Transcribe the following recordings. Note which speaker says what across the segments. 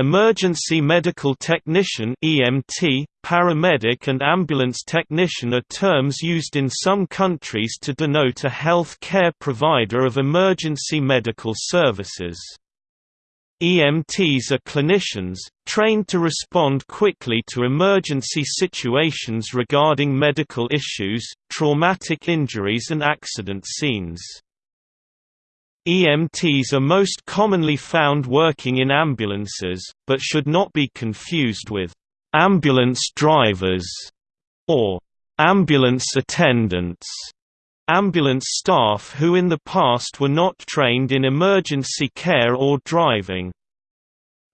Speaker 1: Emergency medical technician (EMT), paramedic and ambulance technician are terms used in some countries to denote a health care provider of emergency medical services. EMTs are clinicians, trained to respond quickly to emergency situations regarding medical issues, traumatic injuries and accident scenes. EMTs are most commonly found working in ambulances, but should not be confused with ambulance drivers or ambulance attendants. Ambulance staff who in the past were not trained in emergency care or driving.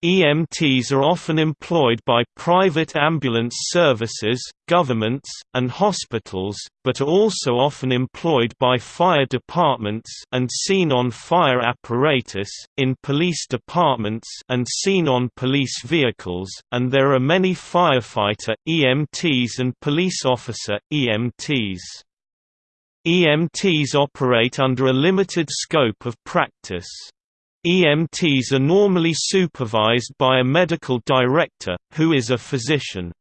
Speaker 1: EMTs are often employed by private ambulance services, governments, and hospitals, but are also often employed by fire departments and seen on fire apparatus, in police departments and seen on police vehicles, and there are many firefighter, EMTs and police officer, EMTs. EMTs operate under a limited scope of practice. EMTs are normally supervised by a medical director, who is a physician.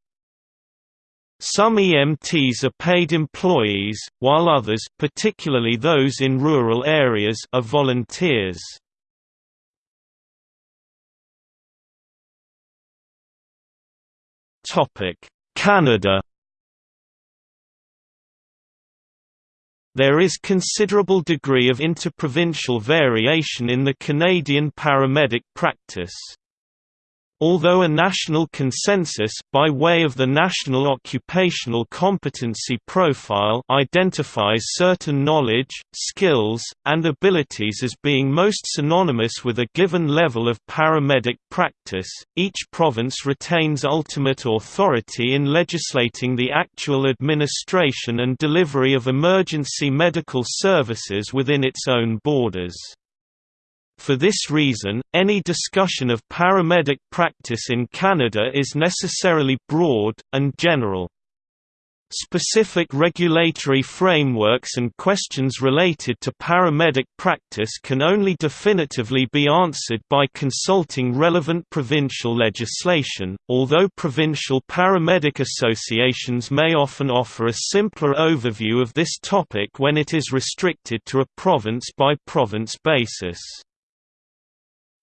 Speaker 1: Some EMTs are paid employees, while others particularly those in rural areas are volunteers. Canada There is considerable degree of interprovincial variation in the Canadian paramedic practice. Although a national consensus by way of the National Occupational Competency Profile identifies certain knowledge, skills, and abilities as being most synonymous with a given level of paramedic practice, each province retains ultimate authority in legislating the actual administration and delivery of emergency medical services within its own borders. For this reason, any discussion of paramedic practice in Canada is necessarily broad, and general. Specific regulatory frameworks and questions related to paramedic practice can only definitively be answered by consulting relevant provincial legislation, although provincial paramedic associations may often offer a simpler overview of this topic when it is restricted to a province-by-province -province basis.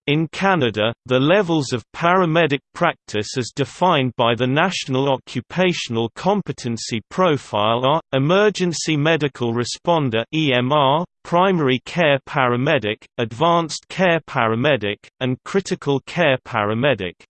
Speaker 1: In Canada, the levels of paramedic practice as defined by the National Occupational Competency Profile are, Emergency Medical Responder EMR, Primary Care Paramedic, Advanced Care Paramedic, and Critical Care Paramedic.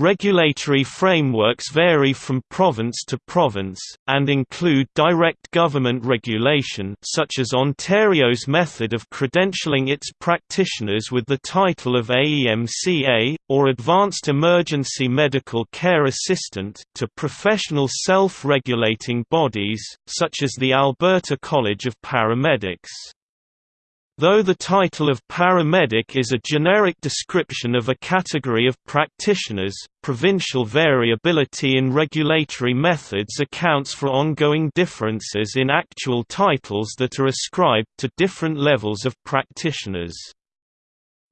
Speaker 1: Regulatory frameworks vary from province to province, and include direct government regulation such as Ontario's method of credentialing its practitioners with the title of AEMCA, or Advanced Emergency Medical Care Assistant to professional self-regulating bodies, such as the Alberta College of Paramedics. Though the title of paramedic is a generic description of a category of practitioners, provincial variability in regulatory methods accounts for ongoing differences in actual titles that are ascribed to different levels of practitioners.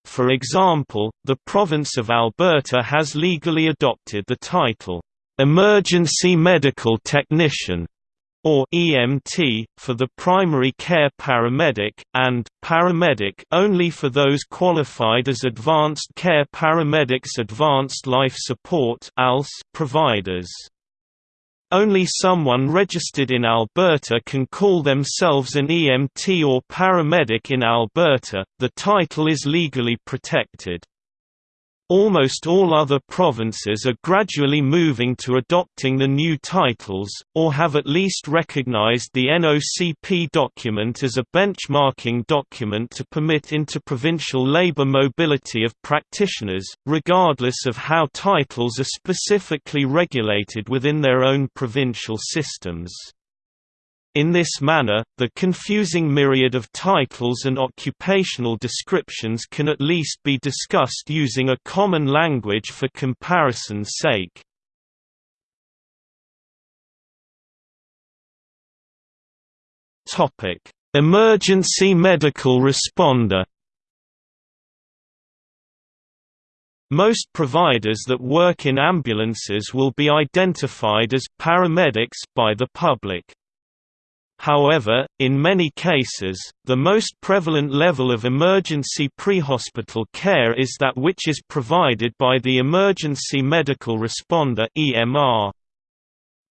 Speaker 1: For example, the province of Alberta has legally adopted the title, "'Emergency Medical Technician' or EMT, for the primary care paramedic, and paramedic only for those qualified as advanced care paramedics advanced life support providers. Only someone registered in Alberta can call themselves an EMT or paramedic in Alberta, the title is legally protected. Almost all other provinces are gradually moving to adopting the new titles, or have at least recognized the NOCP document as a benchmarking document to permit interprovincial labor mobility of practitioners, regardless of how titles are specifically regulated within their own provincial systems. In this manner, the confusing myriad of titles and occupational descriptions can at least be discussed using a common language for comparison's sake. Emergency medical responder Most providers that work in ambulances will be identified as paramedics by the public. However, in many cases, the most prevalent level of emergency prehospital care is that which is provided by the Emergency Medical Responder (EMR).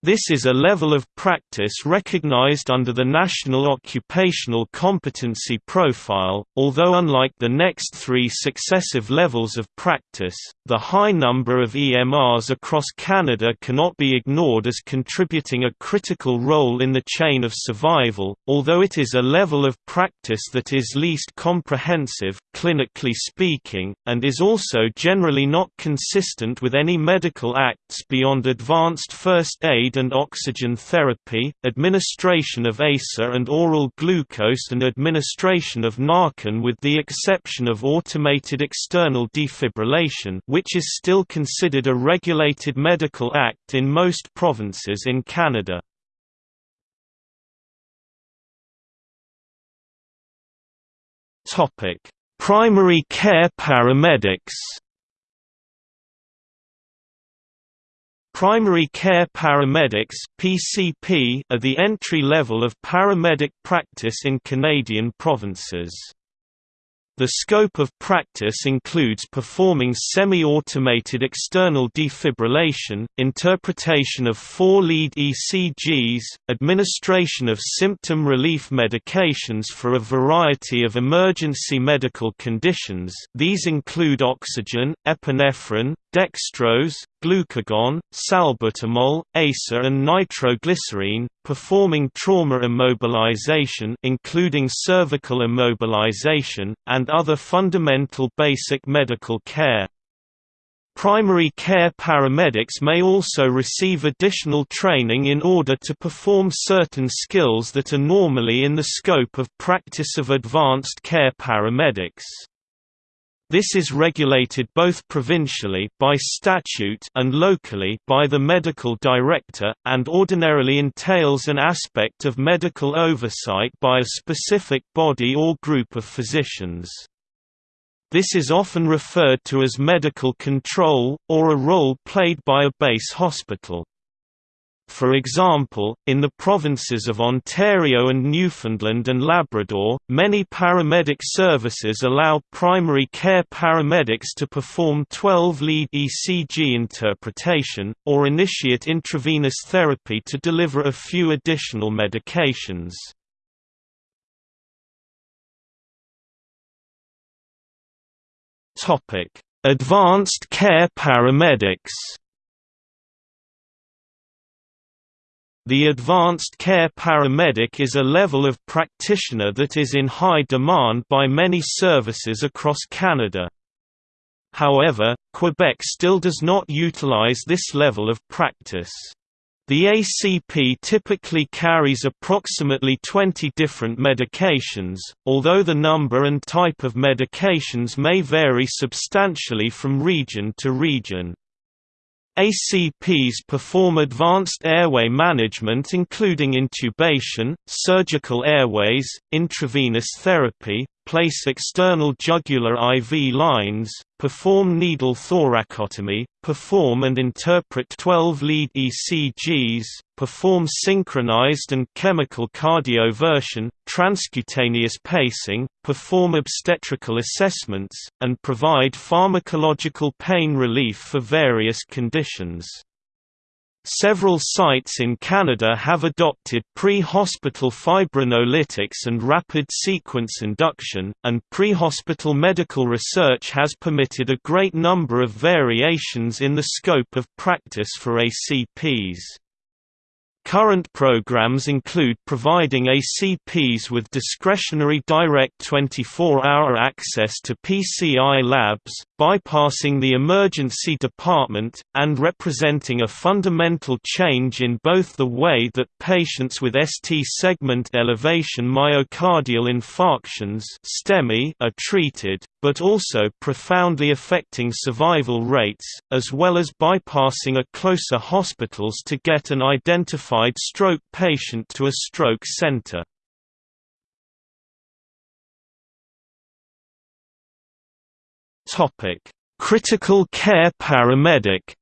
Speaker 1: This is a level of practice recognized under the National Occupational Competency Profile, although unlike the next three successive levels of practice, the high number of EMRs across Canada cannot be ignored as contributing a critical role in the chain of survival, although it is a level of practice that is least comprehensive, clinically speaking, and is also generally not consistent with any medical acts beyond advanced first aid and oxygen therapy, administration of ASA and oral glucose and administration of Narcan with the exception of automated external defibrillation which is still considered a regulated medical act in most provinces in Canada. Primary care paramedics Primary Care Paramedics (PCP) are the entry level of paramedic practice in Canadian provinces. The scope of practice includes performing semi-automated external defibrillation, interpretation of four-lead ECGs, administration of symptom relief medications for a variety of emergency medical conditions these include oxygen, epinephrine, dextrose, glucagon, salbutamol, ASA and nitroglycerine, performing trauma immobilization including cervical immobilization, and other fundamental basic medical care. Primary care paramedics may also receive additional training in order to perform certain skills that are normally in the scope of practice of advanced care paramedics. This is regulated both provincially by statute and locally by the medical director, and ordinarily entails an aspect of medical oversight by a specific body or group of physicians. This is often referred to as medical control, or a role played by a base hospital. For example, in the provinces of Ontario and Newfoundland and Labrador, many paramedic services allow primary care paramedics to perform 12-lead ECG interpretation, or initiate intravenous therapy to deliver a few additional medications. Advanced care paramedics The advanced care paramedic is a level of practitioner that is in high demand by many services across Canada. However, Quebec still does not utilize this level of practice. The ACP typically carries approximately 20 different medications, although the number and type of medications may vary substantially from region to region. ACPs perform advanced airway management including intubation, surgical airways, intravenous therapy, place external jugular IV lines, perform needle thoracostomy, perform and interpret 12-lead ECGs, perform synchronized and chemical cardioversion, transcutaneous pacing, perform obstetrical assessments, and provide pharmacological pain relief for various conditions. Several sites in Canada have adopted pre-hospital fibrinolytics and rapid sequence induction, and pre-hospital medical research has permitted a great number of variations in the scope of practice for ACPs. Current programs include providing ACPs with discretionary direct 24-hour access to PCI labs, bypassing the emergency department, and representing a fundamental change in both the way that patients with ST segment elevation myocardial infarctions are treated, but also profoundly affecting survival rates, as well as bypassing a closer hospitals to get an identified stroke patient to a stroke center. Critical care paramedic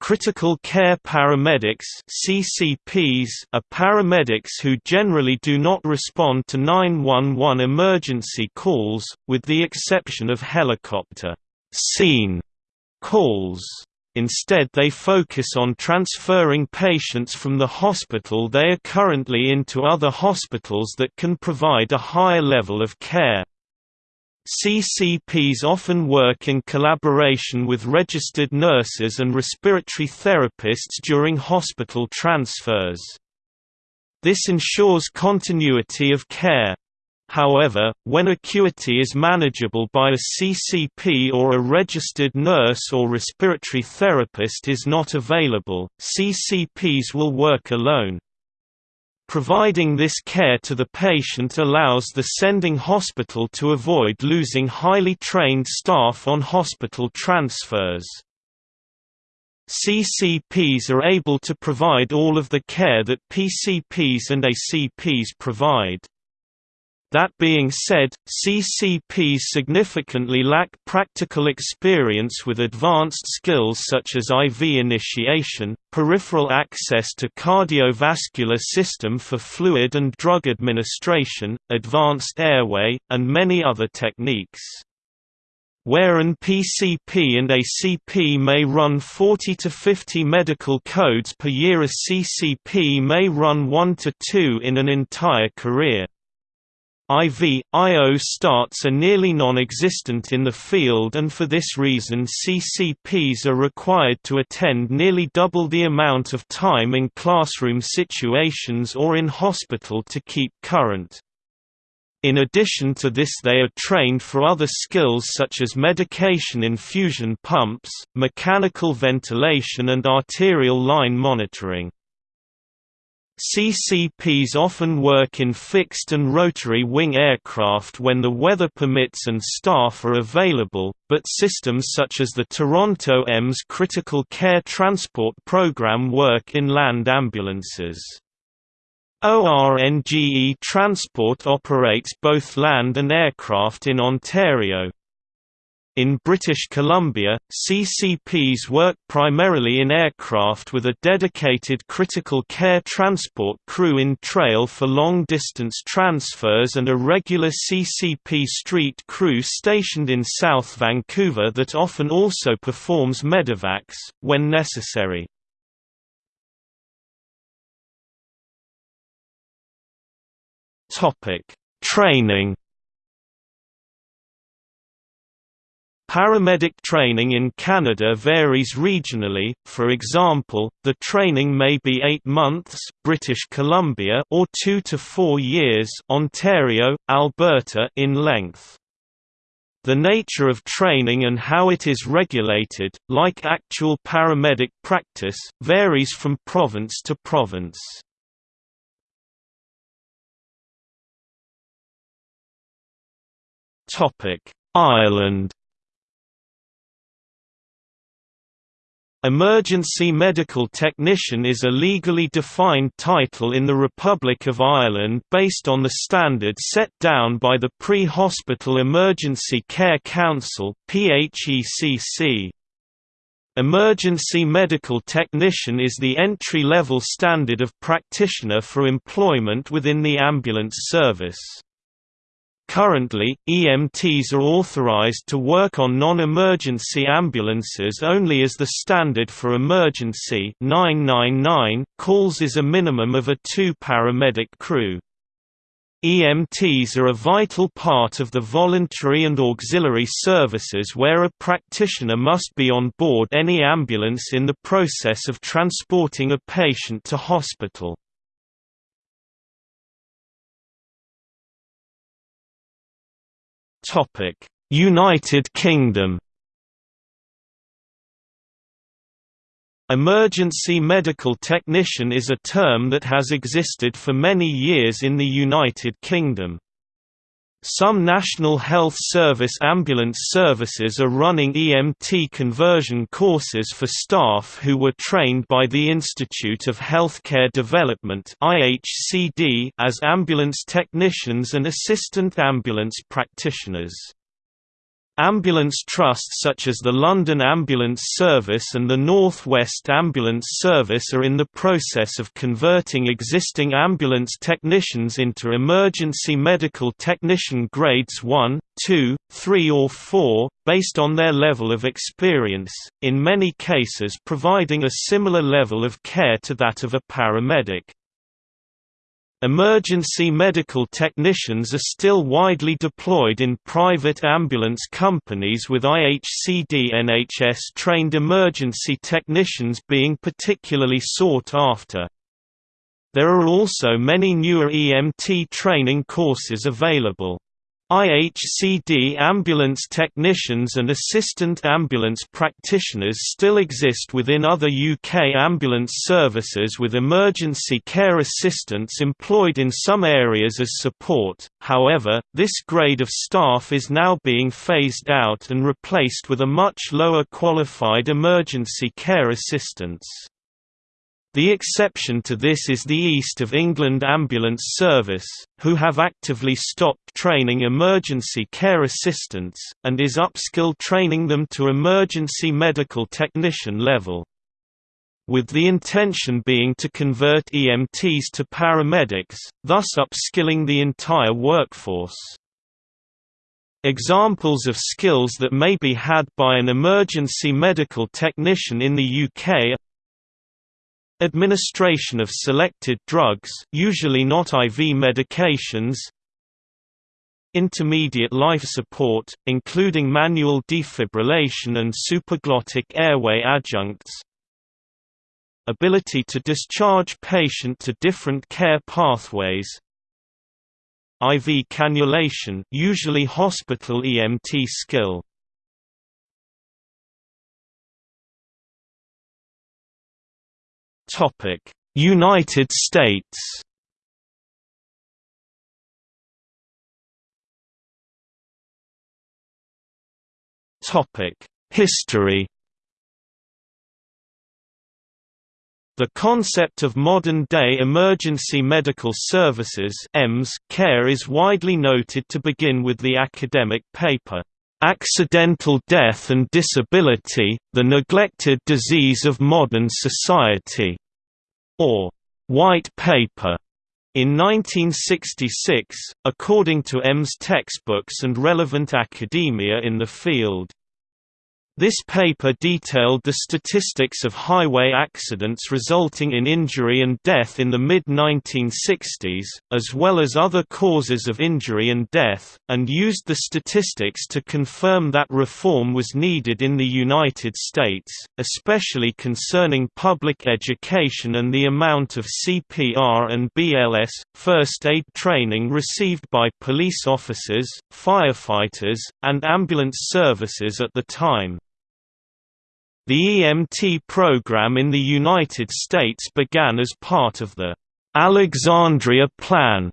Speaker 1: Critical Care Paramedics CCPs are paramedics who generally do not respond to 911 emergency calls, with the exception of helicopter scene calls. Instead they focus on transferring patients from the hospital they are currently into other hospitals that can provide a higher level of care. CCPs often work in collaboration with registered nurses and respiratory therapists during hospital transfers. This ensures continuity of care. However, when acuity is manageable by a CCP or a registered nurse or respiratory therapist is not available, CCPs will work alone. Providing this care to the patient allows the sending hospital to avoid losing highly trained staff on hospital transfers. CCPs are able to provide all of the care that PCPs and ACPs provide. That being said, CCPs significantly lack practical experience with advanced skills such as IV initiation, peripheral access to cardiovascular system for fluid and drug administration, advanced airway, and many other techniques. Where an PCP and ACP may run 40 to 50 medical codes per year a CCP may run 1 to 2 in an entire career. IV, I.O. starts are nearly non-existent in the field and for this reason CCPs are required to attend nearly double the amount of time in classroom situations or in hospital to keep current. In addition to this they are trained for other skills such as medication infusion pumps, mechanical ventilation and arterial line monitoring. CCPs often work in fixed and rotary wing aircraft when the weather permits and staff are available, but systems such as the Toronto EMS Critical Care Transport Program work in land ambulances. ORNGE Transport operates both land and aircraft in Ontario. In British Columbia, CCPs work primarily in aircraft with a dedicated critical care transport crew in trail for long-distance transfers and a regular CCP street crew stationed in South Vancouver that often also performs medevacs, when necessary. Training Paramedic training in Canada varies regionally, for example, the training may be 8 months British Columbia or 2 to 4 years Ontario, Alberta in length. The nature of training and how it is regulated, like actual paramedic practice, varies from province to province. Ireland Emergency medical technician is a legally defined title in the Republic of Ireland based on the standard set down by the Pre-Hospital Emergency Care Council. Emergency medical technician is the entry-level standard of practitioner for employment within the ambulance service. Currently, EMTs are authorized to work on non-emergency ambulances only as the standard for emergency 999 calls is a minimum of a two paramedic crew. EMTs are a vital part of the voluntary and auxiliary services where a practitioner must be on board any ambulance in the process of transporting a patient to hospital. United Kingdom Emergency medical technician is a term that has existed for many years in the United Kingdom. Some National Health Service ambulance services are running EMT conversion courses for staff who were trained by the Institute of Healthcare Development as ambulance technicians and assistant ambulance practitioners. Ambulance trusts such as the London Ambulance Service and the North West Ambulance Service are in the process of converting existing ambulance technicians into emergency medical technician grades 1, 2, 3 or 4, based on their level of experience, in many cases providing a similar level of care to that of a paramedic. Emergency medical technicians are still widely deployed in private ambulance companies with IHCD NHS-trained emergency technicians being particularly sought after. There are also many newer EMT training courses available. IHCD ambulance technicians and assistant ambulance practitioners still exist within other UK ambulance services with emergency care assistants employed in some areas as support, however, this grade of staff is now being phased out and replaced with a much lower qualified emergency care assistants. The exception to this is the East of England Ambulance Service, who have actively stopped training emergency care assistants, and is upskill training them to emergency medical technician level. With the intention being to convert EMTs to paramedics, thus upskilling the entire workforce. Examples of skills that may be had by an emergency medical technician in the UK Administration of selected drugs usually not IV medications Intermediate life support, including manual defibrillation and supraglottic airway adjuncts Ability to discharge patient to different care pathways IV cannulation usually hospital EMT skill United States. History. The concept of modern-day emergency medical services care is widely noted to begin with the academic paper Accidental Death and Disability, the Neglected Disease of Modern Society, or White Paper, in 1966, according to EMS textbooks and relevant academia in the field. This paper detailed the statistics of highway accidents resulting in injury and death in the mid-1960s, as well as other causes of injury and death, and used the statistics to confirm that reform was needed in the United States, especially concerning public education and the amount of CPR and BLS, first aid training received by police officers, firefighters, and ambulance services at the time. The EMT program in the United States began as part of the Alexandria Plan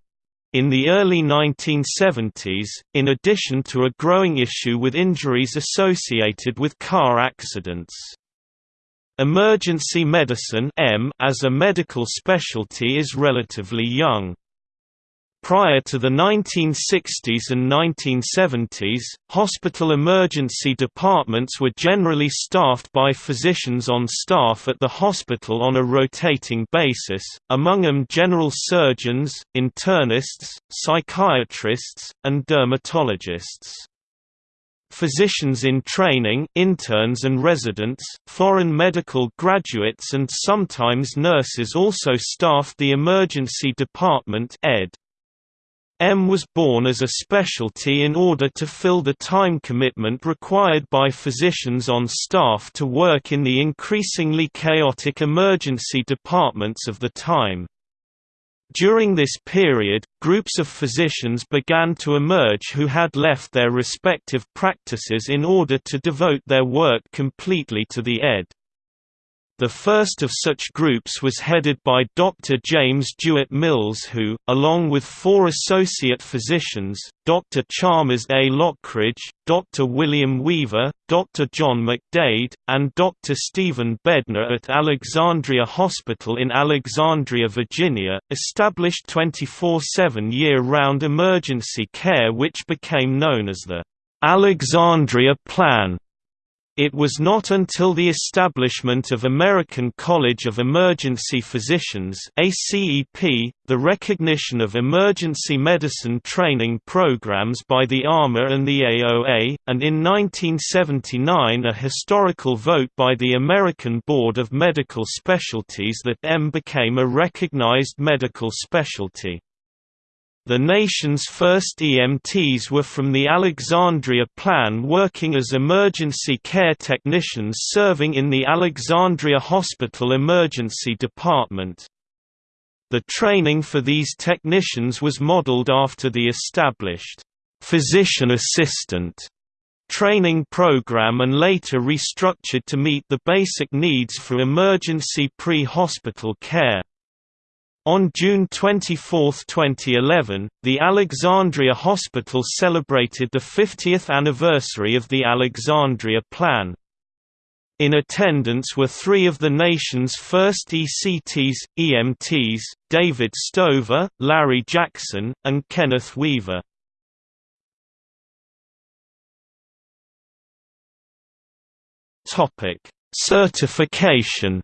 Speaker 1: in the early 1970s, in addition to a growing issue with injuries associated with car accidents. Emergency medicine as a medical specialty is relatively young. Prior to the 1960s and 1970s, hospital emergency departments were generally staffed by physicians on staff at the hospital on a rotating basis, among them general surgeons, internists, psychiatrists, and dermatologists. Physicians in training interns and residents, foreign medical graduates and sometimes nurses also staffed the emergency department ed. EM was born as a specialty in order to fill the time commitment required by physicians on staff to work in the increasingly chaotic emergency departments of the time. During this period, groups of physicians began to emerge who had left their respective practices in order to devote their work completely to the ed. The first of such groups was headed by Dr. James Jewett Mills who, along with four associate physicians, Dr. Chalmers A. Lockridge, Dr. William Weaver, Dr. John McDade, and Dr. Stephen Bedner at Alexandria Hospital in Alexandria, Virginia, established 24-7 year-round emergency care which became known as the Alexandria Plan it was not until the establishment of American College of Emergency Physicians ACEP, the recognition of emergency medicine training programs by the AMA and the AOA, and in 1979 a historical vote by the American Board of Medical Specialties that EM became a recognized medical specialty. The nation's first EMTs were from the Alexandria Plan working as emergency care technicians serving in the Alexandria Hospital Emergency Department. The training for these technicians was modeled after the established physician assistant training program and later restructured to meet the basic needs for emergency pre-hospital care. On June 24, 2011, the Alexandria Hospital celebrated the 50th anniversary of the Alexandria Plan. In attendance were three of the nation's first ECTs, EMTs, David Stover, Larry Jackson, and Kenneth Weaver. Certification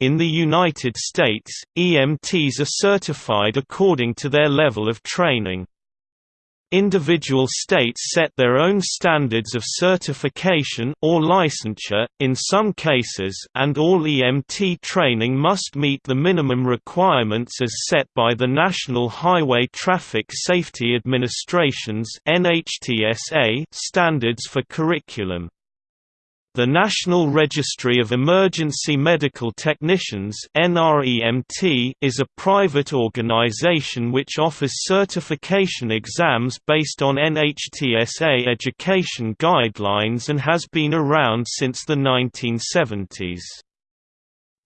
Speaker 1: In the United States, EMTs are certified according to their level of training. Individual states set their own standards of certification or licensure, in some cases and all EMT training must meet the minimum requirements as set by the National Highway Traffic Safety Administration's standards for curriculum. The National Registry of Emergency Medical Technicians is a private organization which offers certification exams based on NHTSA education guidelines and has been around since the 1970s.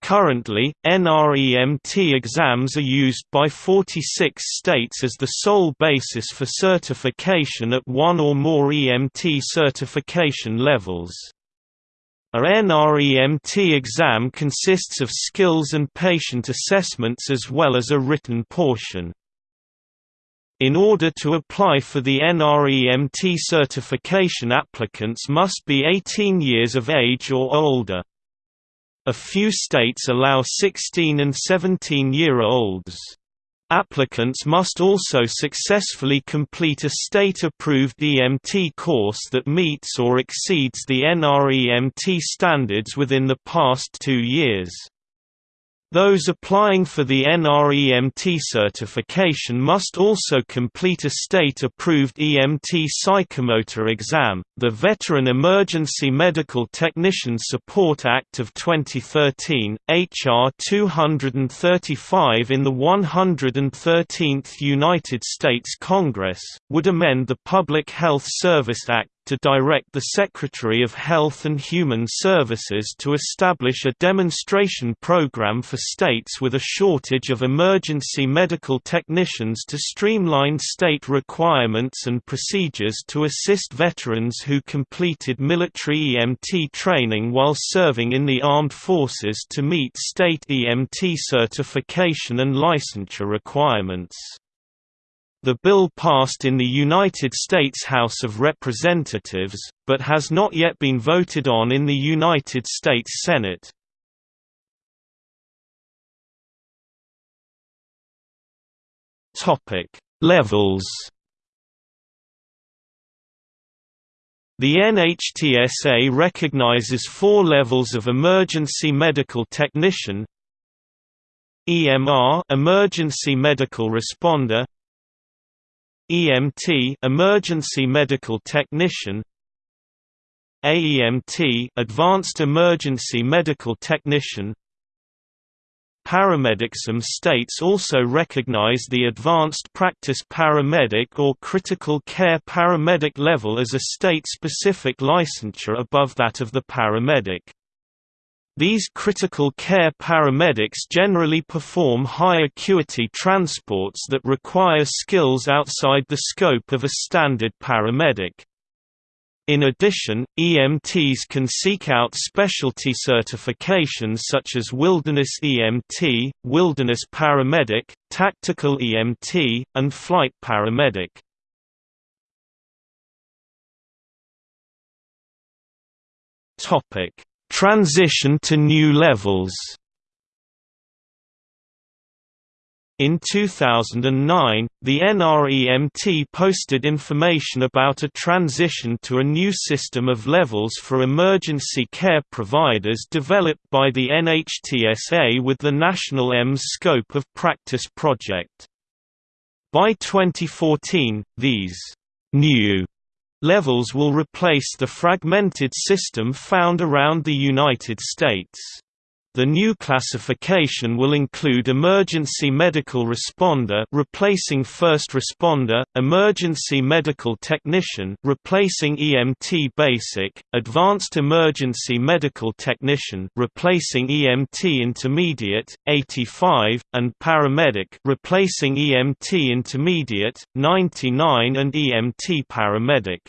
Speaker 1: Currently, NREMT exams are used by 46 states as the sole basis for certification at one or more EMT certification levels. A NREMT exam consists of skills and patient assessments as well as a written portion. In order to apply for the NREMT certification applicants must be 18 years of age or older. A few states allow 16 and 17-year-olds. Applicants must also successfully complete a state-approved EMT course that meets or exceeds the NREMT standards within the past two years. Those applying for the NREMT certification must also complete a state-approved EMT psychomotor exam. The Veteran Emergency Medical Technician Support Act of 2013, HR 235 in the 113th United States Congress, would amend the Public Health Service Act to direct the Secretary of Health and Human Services to establish a demonstration program for states with a shortage of emergency medical technicians to streamline state requirements and procedures to assist veterans who completed military EMT training while serving in the armed forces to meet state EMT certification and licensure requirements. The bill passed in the United States House of Representatives, but has not yet been voted on in the United States Senate. Levels. The NHTSA recognizes four levels of emergency medical technician. EMR emergency medical responder EMT emergency medical technician AEMT advanced emergency medical technician Paramedic Some states also recognize the advanced practice paramedic or critical care paramedic level as a state-specific licensure above that of the paramedic. These critical care paramedics generally perform high acuity transports that require skills outside the scope of a standard paramedic. In addition, EMTs can seek out specialty certifications such as Wilderness EMT, Wilderness Paramedic, Tactical EMT, and Flight Paramedic. Topic Transition to new levels In 2009, the NREMT posted information about a transition to a new system of levels for emergency care providers developed by the NHTSA with the National EMS Scope of Practice project. By 2014, these new levels will replace the fragmented system found around the United States. The new classification will include emergency medical responder replacing first responder, emergency medical technician replacing EMT basic, advanced emergency medical technician replacing EMT intermediate 85 and paramedic replacing EMT intermediate 99 and EMT paramedic.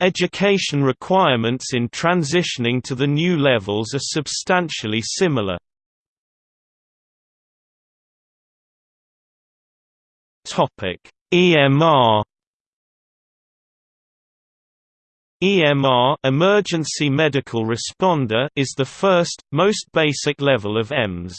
Speaker 1: Education requirements in transitioning to the new levels are substantially similar. EMR EMR emergency medical responder is the first, most basic level of EMS.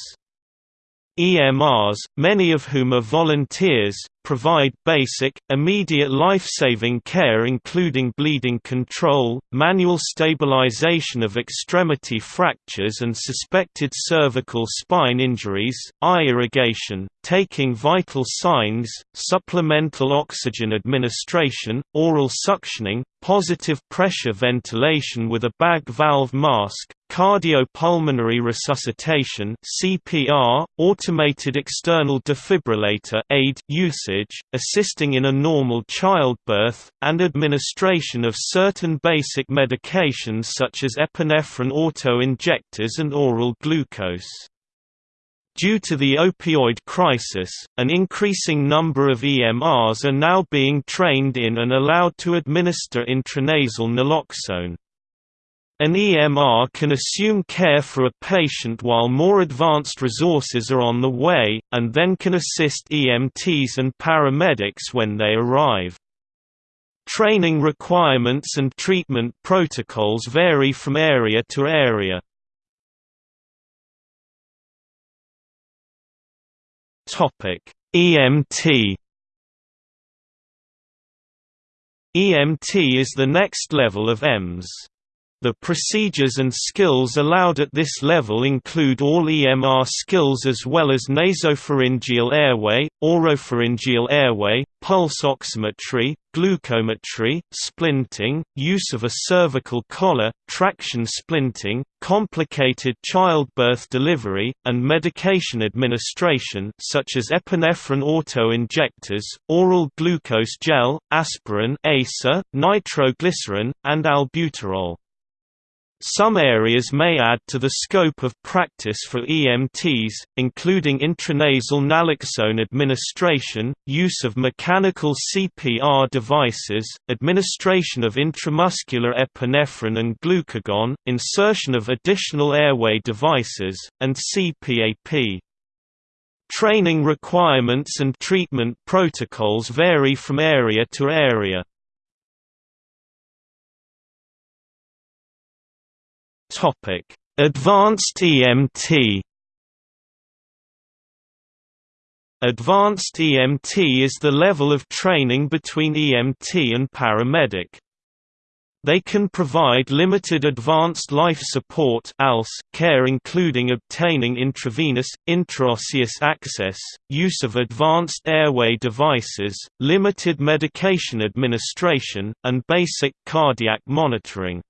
Speaker 1: EMRs, many of whom are volunteers, provide basic, immediate life-saving care including bleeding control, manual stabilization of extremity fractures and suspected cervical spine injuries, eye irrigation, taking vital signs, supplemental oxygen administration, oral suctioning, positive pressure ventilation with a bag valve mask, cardiopulmonary resuscitation (CPR), automated external defibrillator (AED) usage, assisting in a normal childbirth, and administration of certain basic medications such as epinephrine auto-injectors and oral glucose. Due to the opioid crisis, an increasing number of EMRs are now being trained in and allowed to administer intranasal naloxone. An EMR can assume care for a patient while more advanced resources are on the way, and then can assist EMTs and paramedics when they arrive. Training requirements and treatment protocols vary from area to area. EMT EMT is the next level of EMS. The procedures and skills allowed at this level include all EMR skills as well as nasopharyngeal airway, oropharyngeal airway, pulse oximetry, glucometry, splinting, use of a cervical collar, traction splinting, complicated childbirth delivery, and medication administration such as epinephrine auto-injectors, oral glucose gel, aspirin ASA, nitroglycerin, and albuterol. Some areas may add to the scope of practice for EMTs, including intranasal naloxone administration, use of mechanical CPR devices, administration of intramuscular epinephrine and glucagon, insertion of additional airway devices, and CPAP. Training requirements and treatment protocols vary from area to area. Topic: Advanced EMT. Advanced EMT is the level of training between EMT and paramedic. They can provide limited advanced life support care including obtaining intravenous, intraosseous access, use of advanced airway devices, limited medication administration, and basic cardiac monitoring.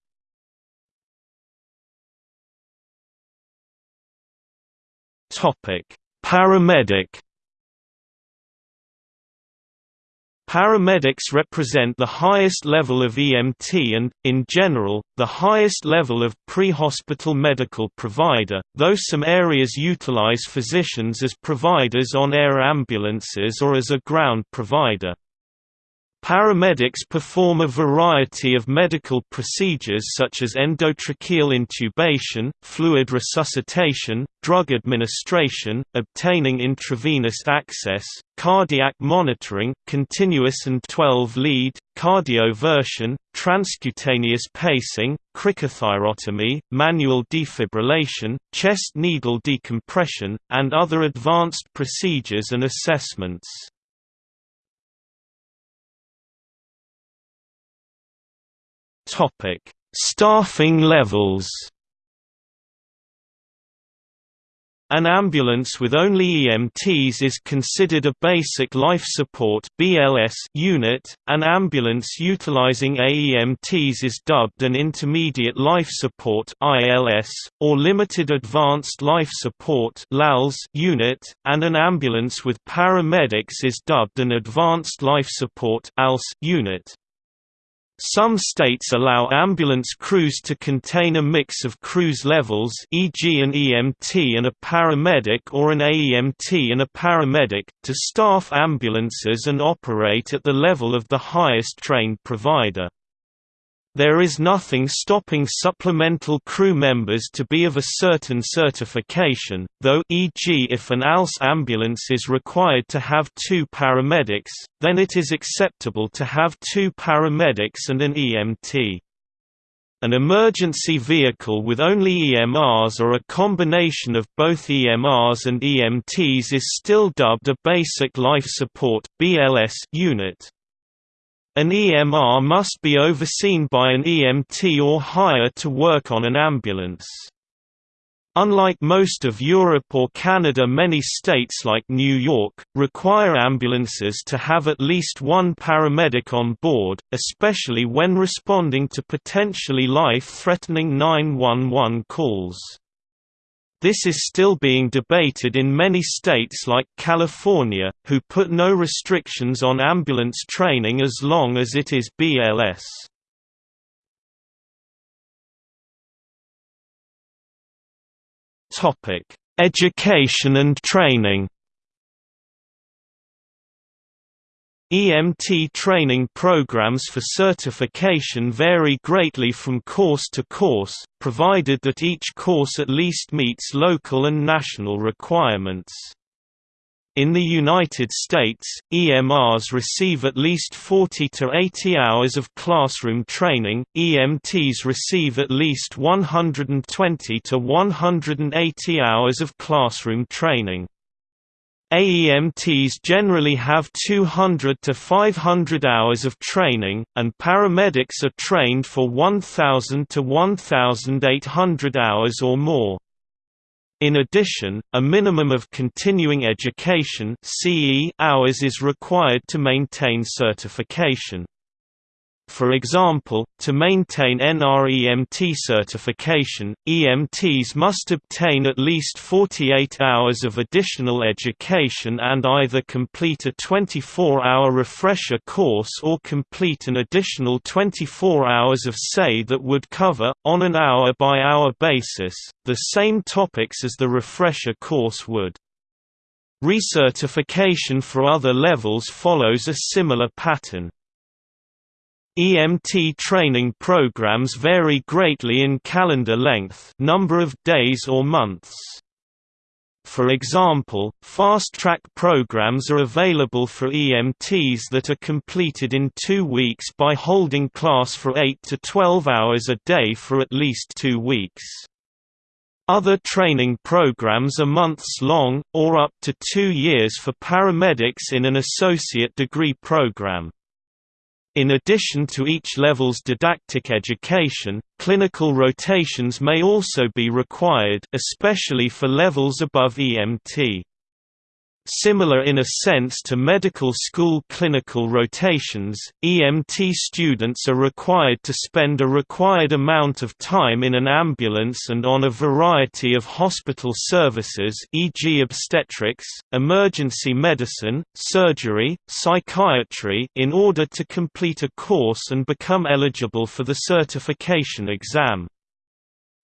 Speaker 1: Paramedic Paramedics represent the highest level of EMT and, in general, the highest level of pre-hospital medical provider, though some areas utilize physicians as providers on air ambulances or as a ground provider. Paramedics perform a variety of medical procedures such as endotracheal intubation, fluid resuscitation, drug administration, obtaining intravenous access, cardiac monitoring, continuous and 12-lead, cardioversion, transcutaneous pacing, cricothyrotomy, manual defibrillation, chest needle decompression, and other advanced procedures and assessments. Topic: Staffing levels. An ambulance with only EMTs is considered a basic life support (BLS) unit. An ambulance utilizing AEMTs is dubbed an intermediate life support (ILS) or limited advanced life support (LALS) unit, and an ambulance with paramedics is dubbed an advanced life support (ALS) unit. Some states allow ambulance crews to contain a mix of crews levels e.g. an EMT and a paramedic or an AEMT and a paramedic, to staff ambulances and operate at the level of the highest trained provider. There is nothing stopping supplemental crew members to be of a certain certification, though e.g. if an ALS ambulance is required to have two paramedics, then it is acceptable to have two paramedics and an EMT. An emergency vehicle with only EMRs or a combination of both EMRs and EMTs is still dubbed a Basic Life Support unit. An EMR must be overseen by an EMT or higher to work on an ambulance. Unlike most of Europe or Canada many states like New York, require ambulances to have at least one paramedic on board, especially when responding to potentially life-threatening 911 calls. This is still being debated in many states like California, who put no restrictions on ambulance training as long as it is BLS. Education and training EMT training programs for certification vary greatly from course to course, provided that each course at least meets local and national requirements. In the United States, EMRs receive at least 40 to 80 hours of classroom training, EMTs receive at least 120 to 180 hours of classroom training. AEMTs generally have 200 to 500 hours of training, and paramedics are trained for 1,000 to 1,800 hours or more. In addition, a minimum of continuing education hours is required to maintain certification. For example, to maintain NREMT certification, EMTs must obtain at least 48 hours of additional education and either complete a 24-hour refresher course or complete an additional 24 hours of SAE that would cover, on an hour-by-hour -hour basis, the same topics as the refresher course would. Recertification for other levels follows a similar pattern. EMT training programs vary greatly in calendar length number of days or months. For example, fast-track programs are available for EMTs that are completed in two weeks by holding class for 8 to 12 hours a day for at least two weeks. Other training programs are months long, or up to two years for paramedics in an associate degree program. In addition to each level's didactic education, clinical rotations may also be required especially for levels above EMT. Similar in a sense to medical school clinical rotations, EMT students are required to spend a required amount of time in an ambulance and on a variety of hospital services e.g. obstetrics, emergency medicine, surgery, psychiatry in order to complete a course and become eligible for the certification exam.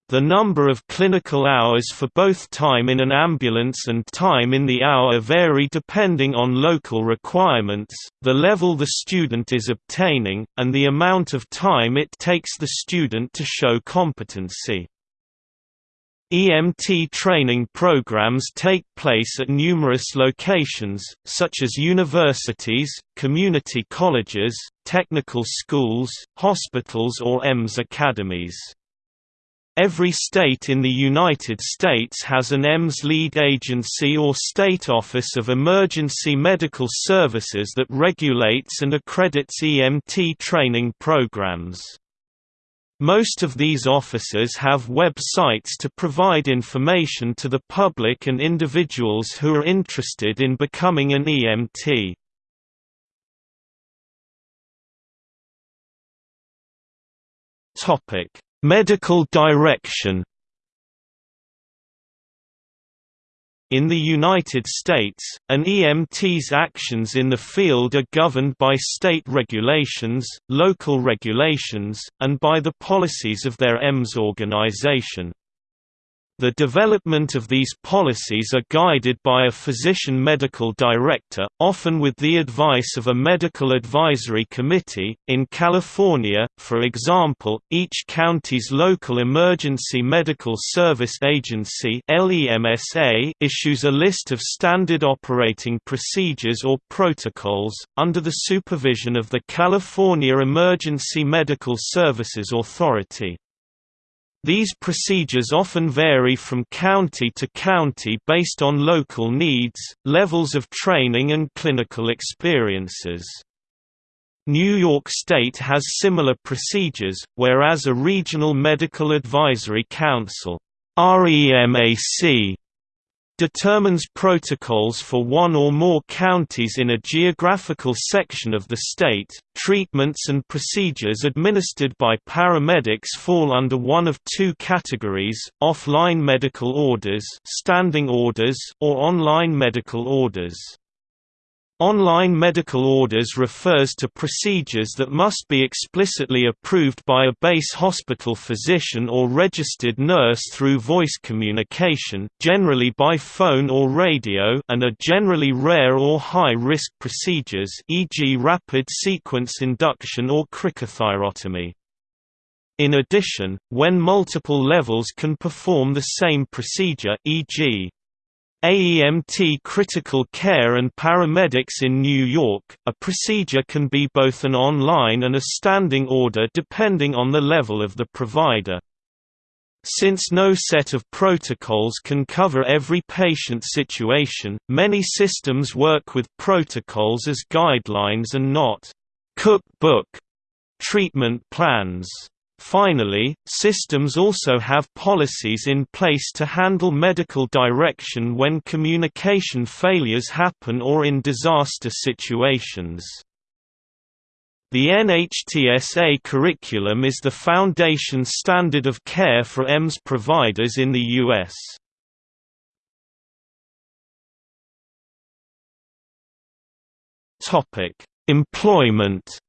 Speaker 1: The number of clinical hours for both time in an ambulance and time in the hour vary depending on local requirements, the level the student is obtaining, and the amount of time it takes the student to show competency. EMT training programs take place at numerous locations, such as universities, community colleges, technical schools, hospitals or EMS academies. Every state in the United States has an EMS lead agency or state office of emergency medical services that regulates and accredits EMT training programs. Most of these offices have websites to provide information to the public and individuals who are interested in becoming an EMT. Topic: Medical direction In the United States, an EMT's actions in the field are governed by state regulations, local regulations, and by the policies of their EMS organization. The development of these policies are guided by a physician medical director, often with the advice of a medical advisory committee. In California, for example, each county's local emergency medical service agency (LEMSA) issues a list of standard operating procedures or protocols under the supervision of the California Emergency Medical Services Authority. These procedures often vary from county to county based on local needs, levels of training and clinical experiences. New York State has similar procedures, whereas a Regional Medical Advisory Council REMAC determines protocols for one or more counties in a geographical section of the state. Treatments and procedures administered by paramedics fall under one of two categories: offline medical orders, standing orders, or online medical orders. Online medical orders refers to procedures that must be explicitly approved by a base hospital physician or registered nurse through voice communication generally by phone or radio and are generally rare or high-risk procedures e.g. rapid sequence induction or cricothyrotomy. In addition, when multiple levels can perform the same procedure e.g. AEMT critical care and paramedics in New York, a procedure can be both an online and a standing order depending on the level of the provider. Since no set of protocols can cover every patient situation, many systems work with protocols as guidelines and not cookbook treatment plans. Finally, systems also have policies in place to handle medical direction when communication failures happen or in disaster situations. The NHTSA curriculum is the foundation standard of care for EMS providers in the U.S. Employment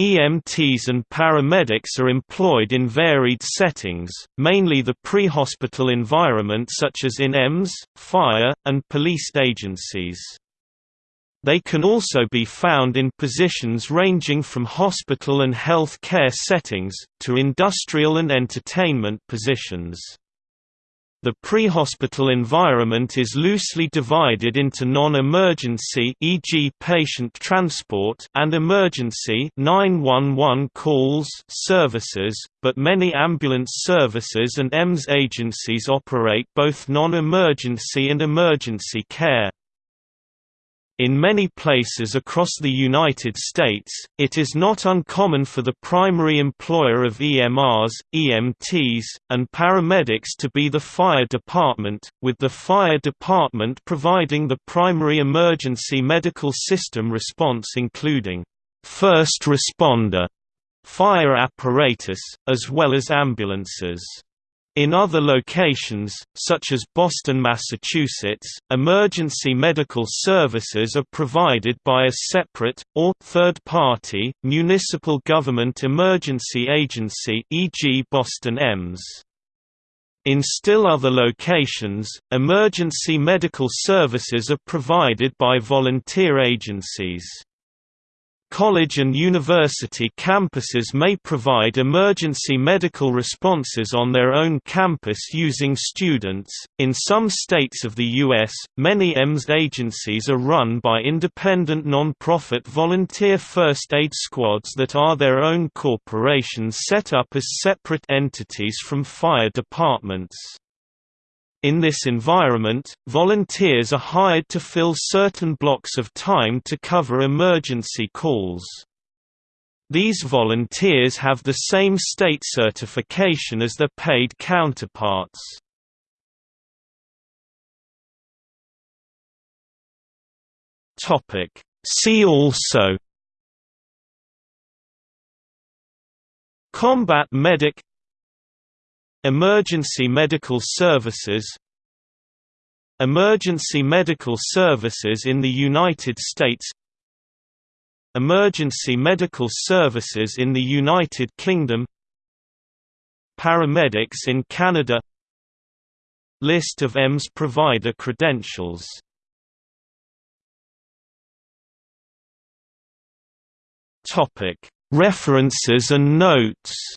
Speaker 1: EMTs and paramedics are employed in varied settings, mainly the pre-hospital environment such as in EMS, fire, and police agencies. They can also be found in positions ranging from hospital and health care settings, to industrial and entertainment positions. The pre-hospital environment is loosely divided into non-emergency e.g. patient transport and emergency 911 calls services, but many ambulance services and EMS agencies operate both non-emergency and emergency care. In many places across the United States, it is not uncommon for the primary employer of EMRs, EMTs, and paramedics to be the fire department, with the fire department providing the primary emergency medical system response including first responder fire apparatus, as well as ambulances. In other locations, such as Boston, Massachusetts, emergency medical services are provided by a separate, or third-party, municipal government emergency agency e.g. Boston EMS. In still other locations, emergency medical services are provided by volunteer agencies. College and university campuses may provide emergency medical responses on their own campus using students. In some states of the U.S., many EMS agencies are run by independent non-profit volunteer first aid squads that are their own corporations set up as separate entities from fire departments. In this environment, volunteers are hired to fill certain blocks of time to cover emergency calls. These volunteers have the same state certification as their paid counterparts. See also Combat medic Emergency medical services Emergency medical services in the United States Emergency medical services in the United Kingdom Paramedics in Canada List of EMS provider credentials References and notes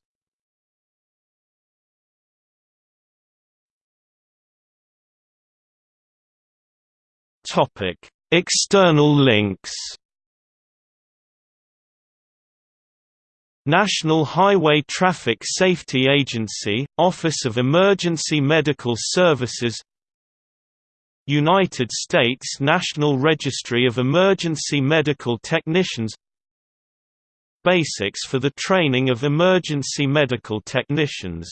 Speaker 1: Topic: External links. National Highway Traffic Safety Agency, Office of Emergency Medical Services United States National Registry of Emergency Medical Technicians Basics for the training of emergency medical technicians